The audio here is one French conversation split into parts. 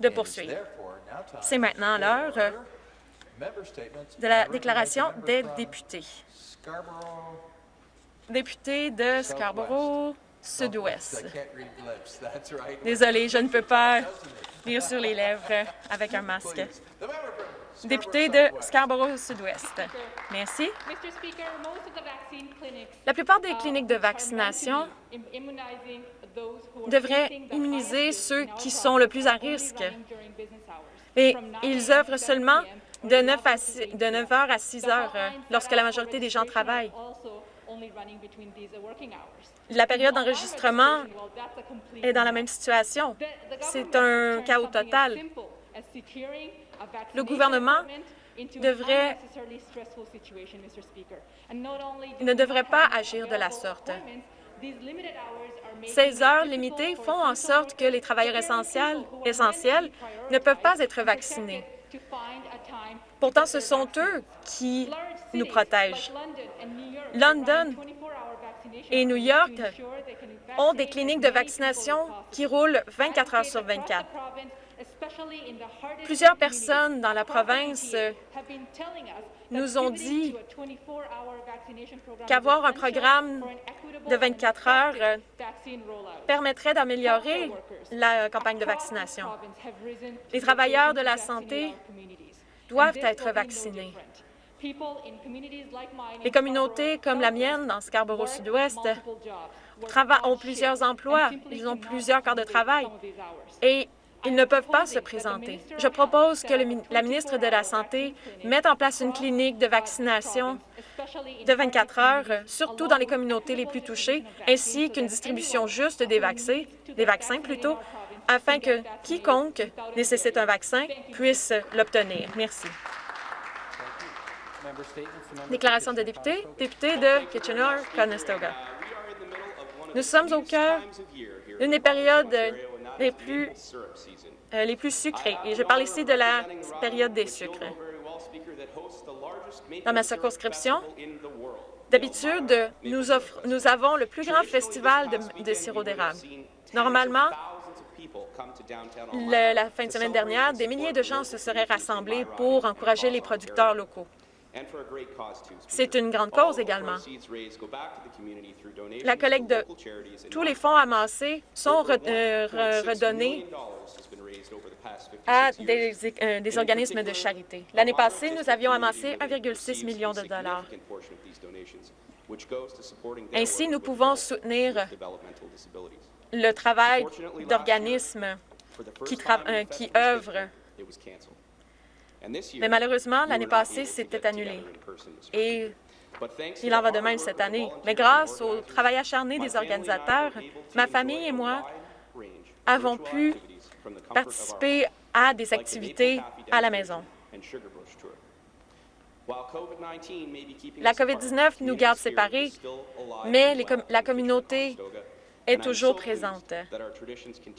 de poursuivre. C'est maintenant l'heure de la déclaration des députés. Député de Scarborough Sud-Ouest. Désolé, je ne peux pas lire sur les lèvres avec un masque. Député de Scarborough Sud-Ouest. Merci. La plupart des cliniques de vaccination devraient immuniser ceux qui sont le plus à risque. Et ils œuvrent seulement de 9, à 6, de 9 heures à 6 heures euh, lorsque la majorité des gens travaillent. La période d'enregistrement est dans la même situation. C'est un chaos total. Le gouvernement devrait, ne devrait pas agir de la sorte. Ces heures limitées font en sorte que les travailleurs essentiels, essentiels ne peuvent pas être vaccinés. Pourtant, ce sont eux qui nous protègent. London et New York ont des cliniques de vaccination qui roulent 24 heures sur 24. Plusieurs personnes dans la province nous ont dit qu'avoir un programme de 24 heures euh, permettrait d'améliorer la campagne de vaccination. Les travailleurs de la santé doivent être vaccinés. Les communautés comme la mienne, dans Scarborough Sud-Ouest, ont plusieurs emplois, ils ont plusieurs corps de travail. et ils ne peuvent pas se présenter. Je propose que la ministre de la Santé mette en place une clinique de vaccination de 24 heures, surtout dans les communautés les plus touchées, ainsi qu'une distribution juste des vaccins, des vaccins plutôt, afin que quiconque nécessite un vaccin puisse l'obtenir. Merci. Déclaration de député, député de Kitchener-Conestoga. Nous sommes au cœur d'une des périodes les plus, euh, et je parle ici de la période des sucres. Dans ma circonscription, d'habitude, nous, nous, avons le plus grand festival de, de sirop d'érable. Normalement, la fin de semaine dernière, des milliers de gens se seraient rassemblés pour encourager les producteurs locaux. C'est une grande cause également. La collecte de tous les fonds amassés sont euh, redonnés à euh, des, organismes de charité. L'année passée, nous avions amassé 1,6 million de dollars. Ainsi, nous pouvons soutenir le travail d'organismes qui, euh, qui œuvrent mais malheureusement, l'année passée, c'était annulé. Et il en va de même cette année. Mais grâce au travail acharné des organisateurs, ma famille et moi avons pu participer à des activités à la maison. La COVID-19 nous garde séparés, mais la communauté est toujours présente.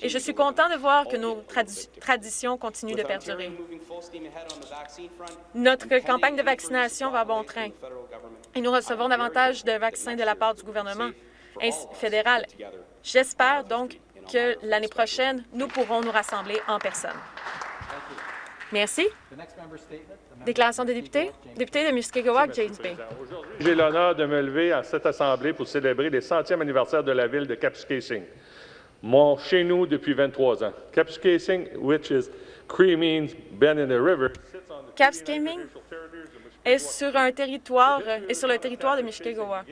Et je suis content de voir que nos traditions continuent de perdurer. Notre campagne de vaccination va bon train et nous recevons davantage de vaccins de la part du gouvernement fédéral. J'espère donc que l'année prochaine, nous pourrons nous rassembler en personne. Merci. Déclaration des députés. Député de Muskegowak, James Bay. J'ai l'honneur de me lever à cette Assemblée pour célébrer le centième anniversaire de la ville de Kapuskasing, mon chez nous depuis 23 ans. Kapuskasing, which is Cree means bend in the river, est sur un territoire est sur le territoire de Mushkegowuk.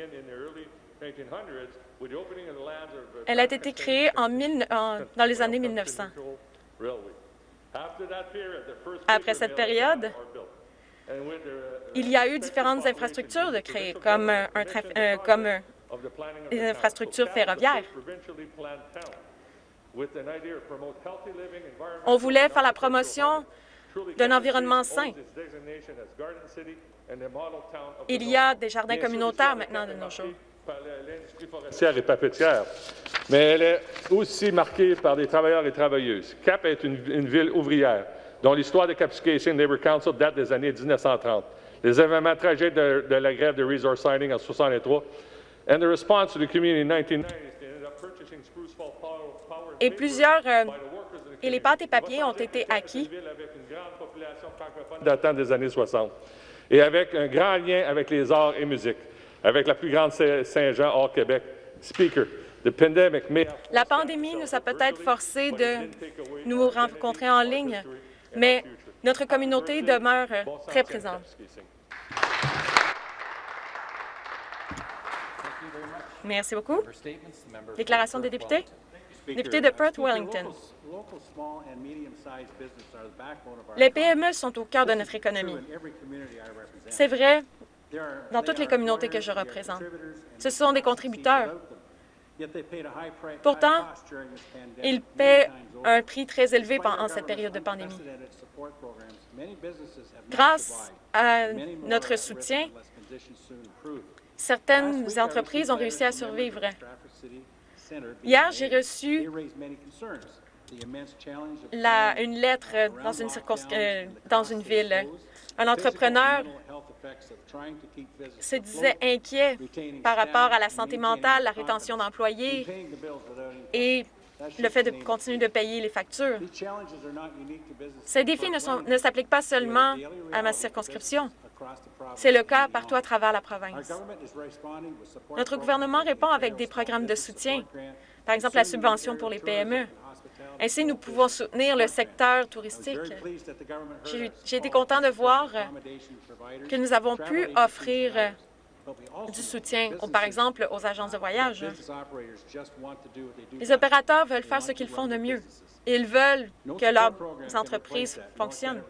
Elle a été créée en, en, dans les années 1900. Après cette période, il y a eu différentes infrastructures de créer, comme, un, euh, comme des infrastructures ferroviaires. On voulait faire la promotion d'un environnement sain. Il y a des jardins communautaires maintenant de nos jours. Et papetière, mais elle est aussi marquée par des travailleurs et travailleuses. Cap est une, une ville ouvrière. Dont l'histoire de Capscation Labour Council date des années 1930. Les événements tragiques de, de la grève de resource signing en 1963 and the response to the community in 1990 et plusieurs euh, et les pâtes et papiers ont été acquis. Datant des années 60 et avec un grand lien avec les arts et musique, avec la plus grande Saint- Saint-Jean hors Québec. Speaker, La pandémie nous a peut-être forcé de nous rencontrer en ligne, mais notre communauté demeure très présente. Merci beaucoup. Déclaration des députés. Député de Perth-Wellington. Les PME sont au cœur de notre économie. C'est vrai dans toutes les communautés que je représente. Ce sont des contributeurs. Pourtant, ils paient un prix très élevé pendant cette période de pandémie. Grâce à notre soutien, certaines entreprises ont réussi à survivre. Hier, j'ai reçu une lettre dans une, euh, dans une ville. Un entrepreneur se disait inquiet par rapport à la santé mentale, la rétention d'employés et le fait de continuer de payer les factures. Ces défis ne s'appliquent pas seulement à ma circonscription. C'est le cas partout à travers la province. Notre gouvernement répond avec des programmes de soutien, par exemple la subvention pour les PME. Ainsi, nous pouvons soutenir le secteur touristique. J'ai été content de voir que nous avons pu offrir du soutien, par exemple, aux agences de voyage. Les opérateurs veulent faire ce qu'ils font de mieux. Ils veulent que leurs entreprises fonctionnent.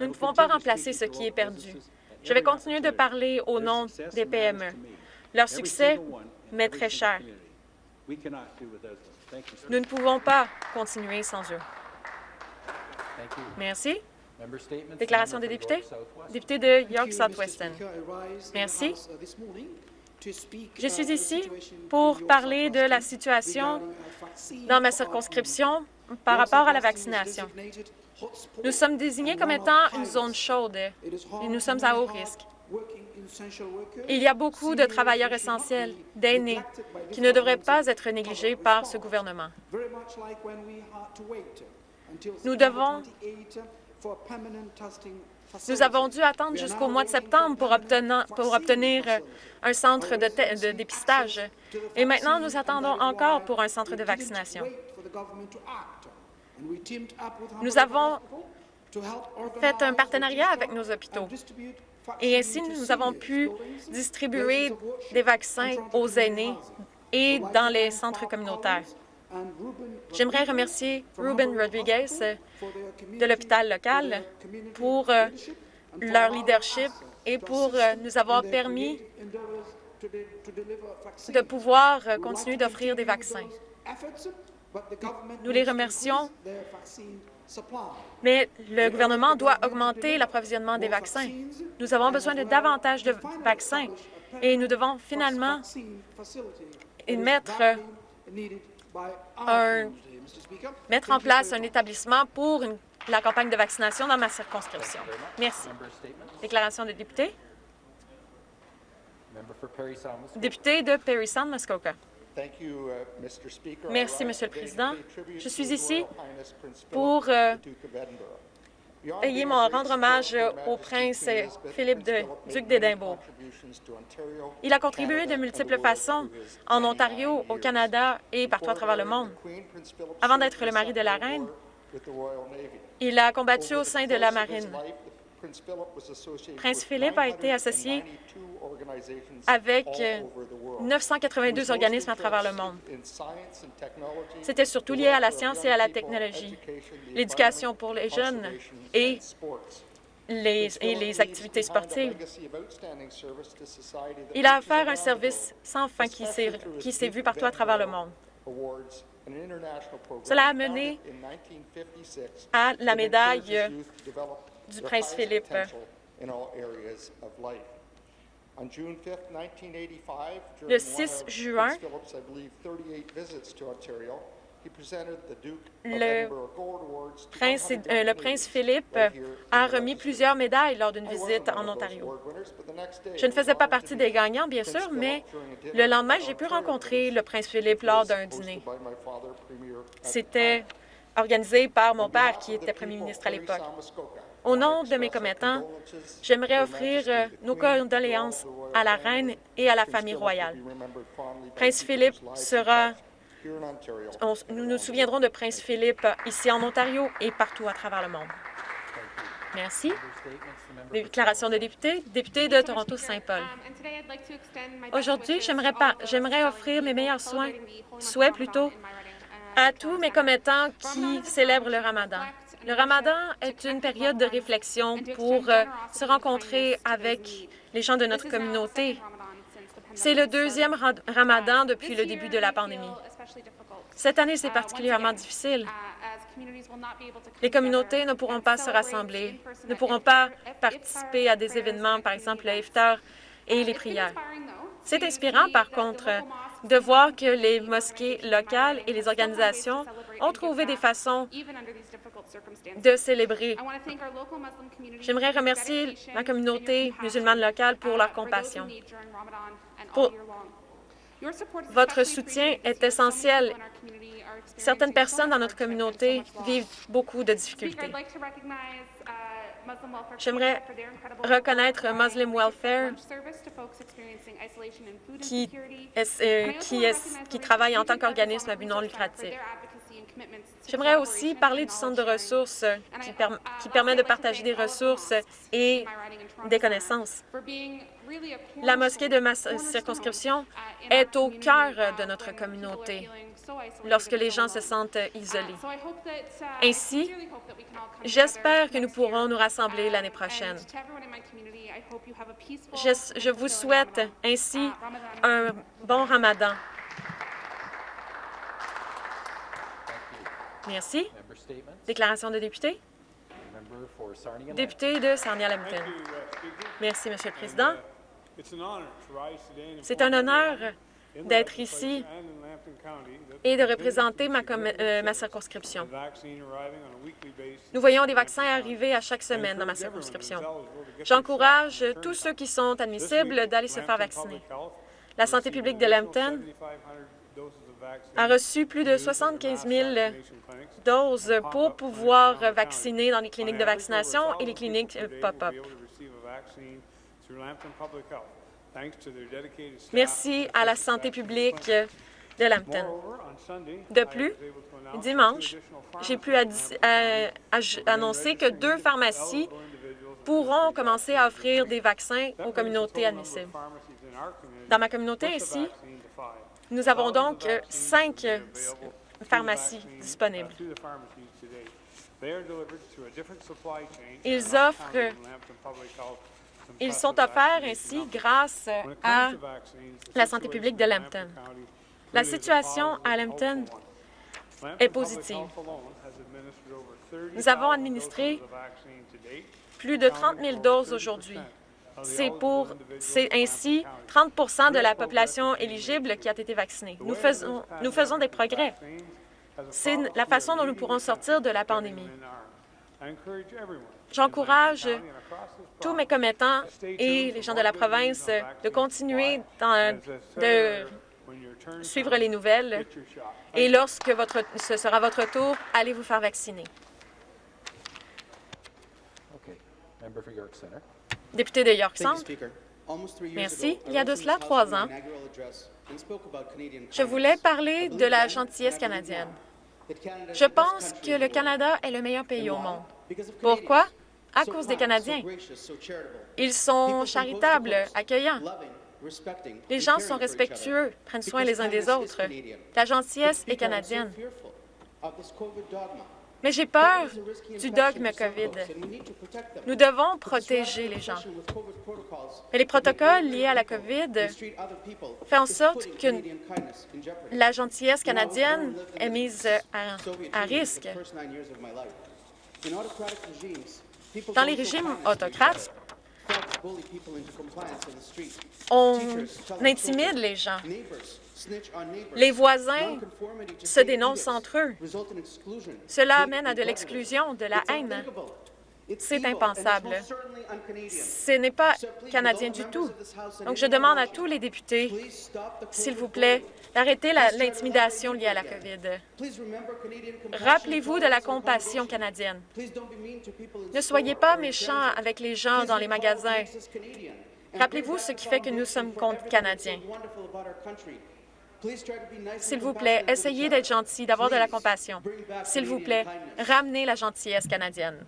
Nous ne pouvons pas remplacer ce qui est perdu. Je vais continuer de parler au nom des PME. Leur succès m'est très cher. Nous ne pouvons pas continuer sans eux. Merci. Déclaration des députés? Député de York Southwestern. Merci. Je suis ici pour parler de la situation dans ma circonscription par rapport à la vaccination. Nous sommes désignés comme étant une zone chaude et nous sommes à haut risque. Il y a beaucoup de travailleurs essentiels, d'aînés, qui ne devraient pas être négligés par ce gouvernement. Nous devons Nous avons dû attendre jusqu'au mois de septembre pour obtenir, pour obtenir un centre de dépistage. Et maintenant, nous attendons encore pour un centre de vaccination. Nous avons fait un partenariat avec nos hôpitaux. Et ainsi, nous avons pu distribuer des vaccins aux aînés et dans les centres communautaires. J'aimerais remercier Ruben Rodriguez de l'hôpital local pour euh, leur leadership et pour euh, nous avoir permis de pouvoir euh, continuer d'offrir des vaccins. Nous les remercions, mais le gouvernement doit augmenter l'approvisionnement des vaccins. Nous avons besoin de davantage de vaccins et nous devons finalement mettre, un- mettre en place un établissement pour une- la campagne de vaccination dans ma circonscription. Merci. Déclaration des députés. Député de Perry Sound, Muskoka. Merci, Monsieur le Président. Je suis ici pour euh, mon rendre hommage au prince Philippe de duc d'Édimbourg. Il a contribué de multiples façons en Ontario, au Canada et partout à travers le monde. Avant d'être le mari de la reine, il a combattu au sein de la marine. Prince Philippe a été associé avec euh, 982 organismes à travers le monde. C'était surtout lié à la science et à la technologie, l'éducation pour les jeunes et les, et les activités sportives. Il a offert un service sans fin qui s'est vu partout à travers le monde. Cela a mené à la médaille du prince Philippe. Le 6 juin, le prince, euh, le prince Philippe a remis plusieurs médailles lors d'une visite en Ontario. Je ne faisais pas partie des gagnants, bien sûr, mais le lendemain, j'ai pu rencontrer le prince Philippe lors d'un dîner. C'était organisé par mon père, qui était premier ministre à l'époque. Au nom de mes commettants, j'aimerais offrir euh, nos condoléances à la reine et à la famille royale. Prince Philippe sera... nous nous souviendrons de Prince Philippe ici en Ontario et partout à travers le monde. Merci. Déclaration de député, député de Toronto-Saint-Paul. Aujourd'hui, j'aimerais offrir mes meilleurs soins, souhaits plutôt, à tous mes commettants qui célèbrent le ramadan. Le ramadan est une période de réflexion pour euh, se rencontrer avec les gens de notre communauté. C'est le deuxième ramadan depuis le début de la pandémie. Cette année, c'est particulièrement difficile. Les communautés ne pourront pas se rassembler, ne pourront pas participer à des événements, par exemple le et les prières. C'est inspirant, par contre, de voir que les mosquées locales et les organisations ont trouvé des façons de célébrer. J'aimerais remercier la communauté musulmane locale pour leur compassion. Votre soutien est essentiel. Certaines personnes dans notre communauté vivent beaucoup de difficultés. J'aimerais reconnaître Muslim Welfare qui, euh, qui, qui travaille en tant qu'organisme à but non lucratif. J'aimerais aussi parler du centre de ressources qui, qui, permet de partager des ressources et des connaissances. La mosquée de ma circonscription est au cœur de notre communauté lorsque les gens se sentent isolés. Ainsi, j'espère que nous pourrons nous rassembler l'année prochaine. Je, vous souhaite ainsi un bon ramadan. Merci. Déclaration de député? Député de Sarnia-Lambton. Merci, Monsieur le Président. C'est un honneur d'être ici et de représenter ma, euh, ma, circonscription. Nous voyons des vaccins arriver à chaque semaine dans ma circonscription. J'encourage tous ceux qui sont admissibles d'aller se faire vacciner. La santé publique de Lambton a reçu plus de 75 000 doses pour pouvoir vacciner dans les cliniques de vaccination et les cliniques euh, pop-up. Merci à la santé publique de Lambton. De plus, dimanche, j'ai pu annoncer que deux pharmacies pourront commencer à offrir des vaccins aux communautés admissibles. Dans ma communauté ici, nous avons donc cinq pharmacies disponibles. Ils offrent ils sont offerts ainsi grâce à la santé publique de Lambton. La situation à Lambton est positive. Nous avons administré plus de 30 000 doses aujourd'hui. C'est pour, c'est ainsi 30% de la population éligible qui a été vaccinée. Nous faisons, nous faisons des progrès. C'est la façon dont nous pourrons sortir de la pandémie. J'encourage tous mes commettants et les gens de la province de continuer de suivre les nouvelles et lorsque votre, ce sera votre tour, allez vous faire vacciner. Député de York Centre. Merci. Il y a de cela trois ans, je voulais parler de la gentillesse canadienne. Je pense que le Canada est le meilleur pays au monde. Pourquoi? À cause des Canadiens. Ils sont charitables, accueillants. Les gens sont respectueux, prennent soin les uns des autres. La gentillesse est canadienne. Mais j'ai peur du dogme COVID. Nous devons protéger les gens. Et les protocoles liés à la COVID font en sorte que la gentillesse canadienne est mise à, à risque. Dans les régimes autocrates, On intimide les gens. Les voisins se dénoncent entre eux. Cela amène à de l'exclusion, de la haine. C'est impensable. Ce n'est pas canadien du tout. Donc, je demande à tous les députés, s'il vous plaît, d'arrêter l'intimidation liée à la COVID. Rappelez-vous de la compassion canadienne. Ne soyez pas méchants avec les gens dans les magasins. Rappelez-vous ce qui fait que nous sommes canadiens. S'il vous plaît, essayez d'être gentil, d'avoir de la compassion. S'il vous plaît, ramenez la gentillesse canadienne.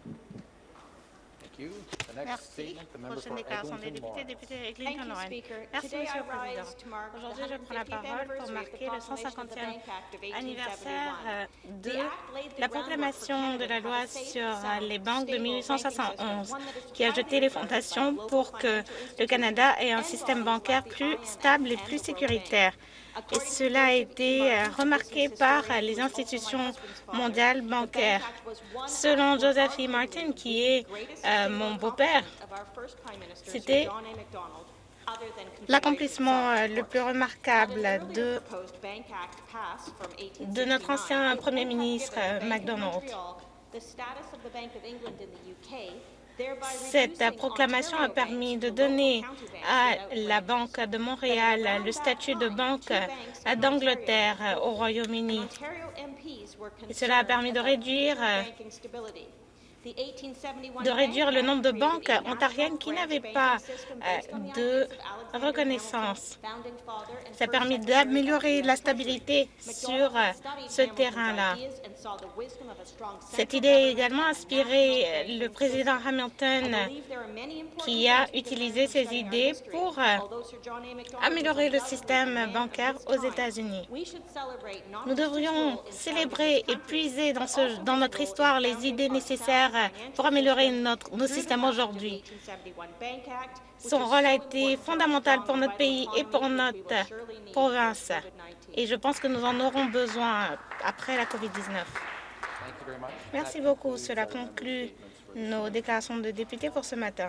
Merci. Prochaine déclaration des députés, député Eglinton Lorraine. Merci, Monsieur le Président. Aujourd'hui, je prends la parole pour marquer le 150e anniversaire euh, de la proclamation de la loi sur euh, les banques de 1871, qui a jeté les fondations pour que le Canada ait un système bancaire plus stable et plus sécuritaire et cela a été euh, remarqué par les institutions mondiales bancaires. Selon Joseph E. Martin, qui est euh, mon beau-père, c'était l'accomplissement euh, le plus remarquable de, de notre ancien Premier ministre MacDonald. Cette proclamation a permis de donner à la Banque de Montréal le statut de banque d'Angleterre au Royaume-Uni. Cela a permis de réduire de réduire le nombre de banques ontariennes qui n'avaient pas euh, de reconnaissance. Ça a permis d'améliorer la stabilité sur euh, ce terrain-là. Cette idée a également inspiré euh, le président Hamilton qui a utilisé ces idées pour améliorer le système bancaire aux États-Unis. Nous devrions célébrer et puiser dans, notre histoire les idées nécessaires pour améliorer notre, nos systèmes aujourd'hui. Son rôle a été fondamental pour notre pays et pour notre province. Et je pense que nous en aurons besoin après la COVID-19. Merci beaucoup. Cela conclut nos déclarations de députés pour ce matin.